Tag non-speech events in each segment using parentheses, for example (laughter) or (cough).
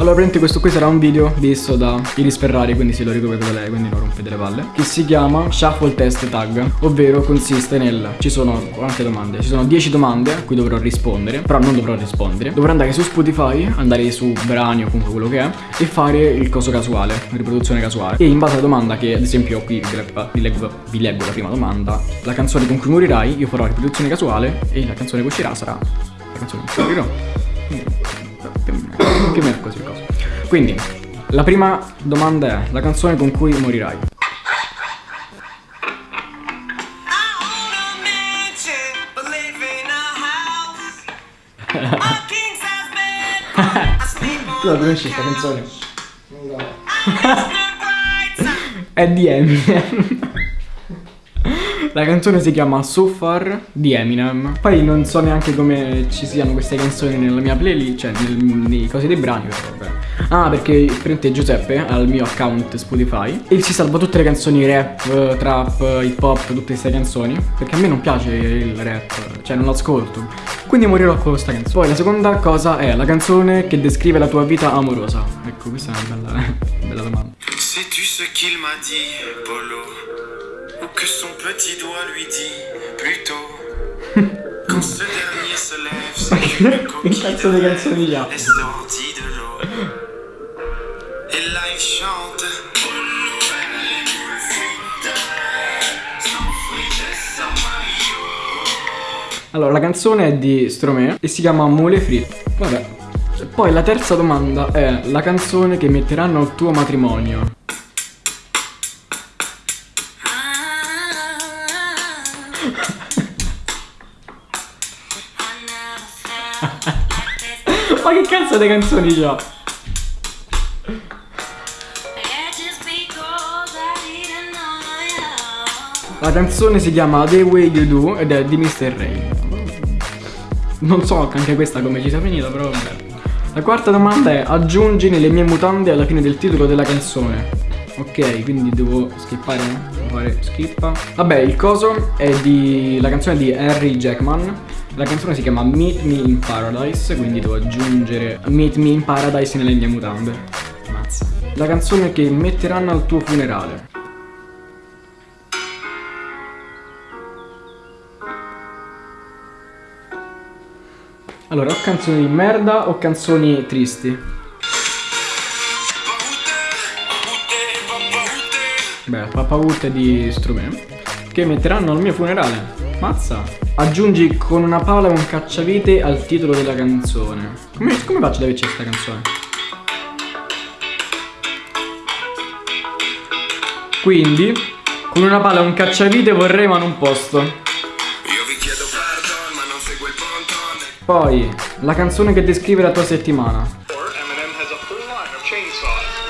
Allora praticamente questo qui sarà un video visto da Iris Ferrari Quindi se lo da lei quindi non rompete le palle Che si chiama Shuffle Test Tag Ovvero consiste nel Ci sono quante domande? Ci sono 10 domande a cui dovrò rispondere Però non dovrò rispondere Dovrò andare su Spotify Andare su brani o comunque quello che è E fare il coso casuale Riproduzione casuale E in base alla domanda che ad esempio qui vi leggo, vi leggo la prima domanda La canzone con cui morirai Io farò la riproduzione casuale E la canzone che uscirà sarà La canzone cui morirò più o meno così cosa. Quindi, la prima domanda è la canzone con cui morirai. (laughs) tu la conosci questa canzone? No. è di Eminem. La canzone si chiama So Far di Eminem. Poi non so neanche come ci siano queste canzoni nella mia playlist Cioè nel, nei cosi dei brani però vabbè. Ah perché prende Giuseppe al mio account Spotify. E si salva tutte le canzoni rap, trap, hip hop, tutte queste canzoni. Perché a me non piace il rap, cioè non lo ascolto Quindi morirò con questa canzone. Poi la seconda cosa è la canzone che descrive la tua vita amorosa. Ecco questa è una bella, (laughs) bella domanda. Sais-tu ce qu'il m'a dit, Polo que son petit doigt lui dit plutôt (laughs) quand ce dernier se lève c'est qu'une coquille (laughs) de est sortie de l'eau et là il chante Allora, la canzone è di Stromae e si chiama Mole Fritte. Vabbè. Poi la terza domanda è la canzone che metteranno al tuo matrimonio. (laughs) Ma che cazzo di canzoni c'ha? La canzone si chiama The Way You Do ed è di Mr. Ray. Non so anche questa come ci sia finita, però vabbè. La quarta domanda è aggiungi nelle mie mutande alla fine del titolo della canzone. Ok, quindi devo skippare? Fare skippa. Vabbè, il coso è di... la canzone di Harry Jackman. La canzone si chiama Meet Me in Paradise, quindi devo aggiungere Meet Me in Paradise nelle mie mutande. Mazza. La canzone che metteranno al tuo funerale. Allora, o canzoni di merda o canzoni tristi? Beh, papavute di strumento Che metteranno al mio funerale. Mazza. Aggiungi con una pala un cacciavite al titolo della canzone. Come, come faccio ad averci questa canzone? Quindi Con una pala e un cacciavite vorrei ma non posto. Io vi chiedo pardon ma non seguo il ponton. Poi La canzone che descrive la tua settimana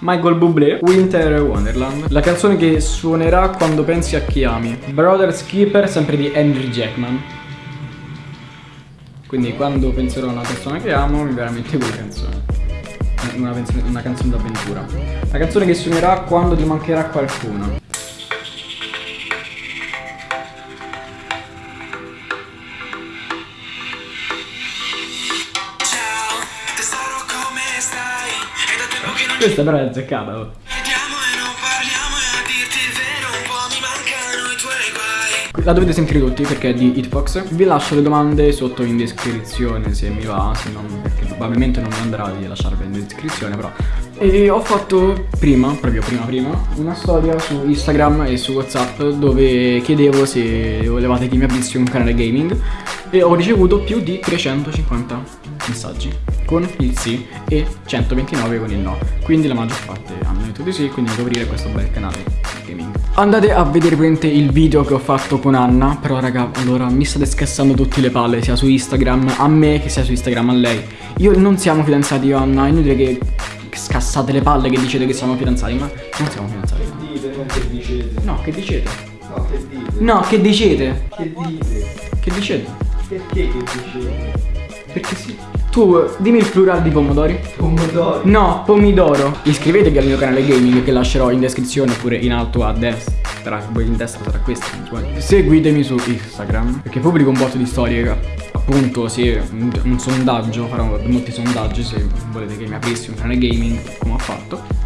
Michael Bublé, Winter Wonderland. La canzone che suonerà quando pensi a chi ami. Brothers Keeper, sempre di Henry Jackman. Quindi quando penserò a una persona che amo mi verrà in mente quella canzone. Una, una canzone d'avventura. La canzone che suonerà quando ti mancherà qualcuno Questa però è azzeccata. Oh. La dovete sentire tutti perché è di Hitbox Vi lascio le domande sotto in descrizione se mi va Se non, perché probabilmente non mi andrà di lasciarle in descrizione però E ho fatto prima, proprio prima prima Una storia su Instagram e su Whatsapp Dove chiedevo se volevate che mi aprissi un canale gaming E ho ricevuto più di 350 messaggi con il sì e 129 con il no Quindi la maggior parte hanno detto di sì Quindi devo aprire questo bel canale gaming Andate a vedere il video che ho fatto con Anna Però raga allora mi state scassando tutte le palle Sia su Instagram a me che sia su Instagram a lei Io non siamo fidanzati io Anna È inutile che scassate le palle che dicete che siamo fidanzati, ma non siamo fidanzati. no. Dite, non che dicete. No, che dicete? No, che dite. No, che dicete? Che dite? Che dicete? Perché che dicete? Perché sì. Tu, eh, dimmi il plurale di pomodori. Pomodori. No, pomidoro. Iscrivetevi al mio canale gaming che lascerò in descrizione oppure in alto a destra. Poi in destra sarà questo, sbaglio. Seguitemi su Instagram perché pubblico un botto di storie. Appunto, sì, un, un sondaggio, farò molti sondaggi se volete che mi aprissi un canale gaming come ho fatto.